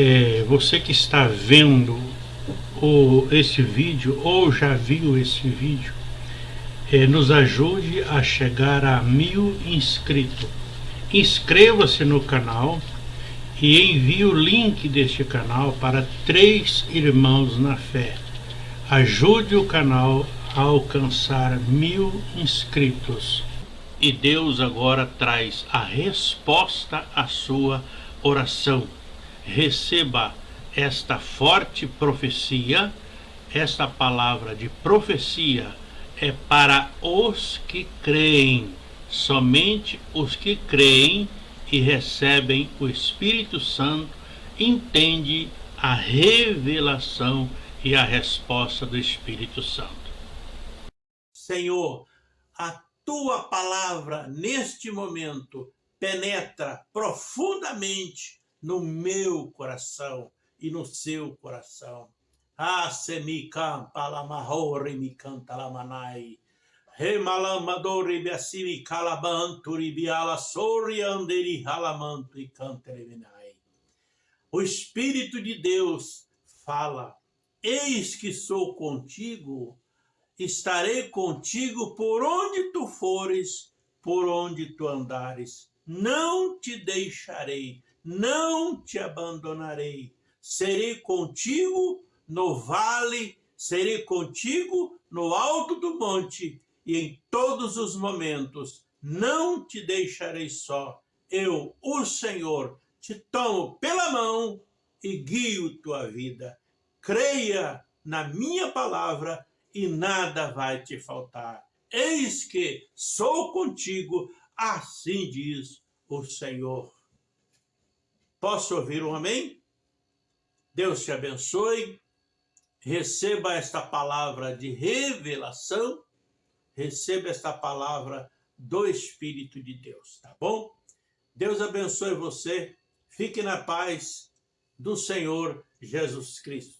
é, você que está vendo o, esse vídeo ou já viu esse vídeo, é, nos ajude a chegar a mil inscritos. Inscreva-se no canal e envie o link deste canal para três irmãos na fé. Ajude o canal a alcançar mil inscritos. E Deus agora traz a resposta à sua oração. Receba esta forte profecia, esta palavra de profecia é para os que creem. Somente os que creem e recebem o Espírito Santo entende a revelação e a resposta do Espírito Santo. Senhor, a tua palavra neste momento penetra profundamente no meu coração e no seu coração. Ah, se mi canta la mahore mi canta la manai. Remalamadori biasimi calabanturi biala sori anderi halamanto e cantereminai. O Espírito de Deus fala, eis que sou contigo estarei contigo por onde tu fores, por onde tu andares. Não te deixarei, não te abandonarei. Serei contigo no vale, serei contigo no alto do monte e em todos os momentos. Não te deixarei só. Eu, o Senhor, te tomo pela mão e guio tua vida. Creia na minha palavra e nada vai te faltar. Eis que sou contigo, assim diz o Senhor. Posso ouvir um amém? Deus te abençoe, receba esta palavra de revelação, receba esta palavra do Espírito de Deus, tá bom? Deus abençoe você, fique na paz do Senhor Jesus Cristo.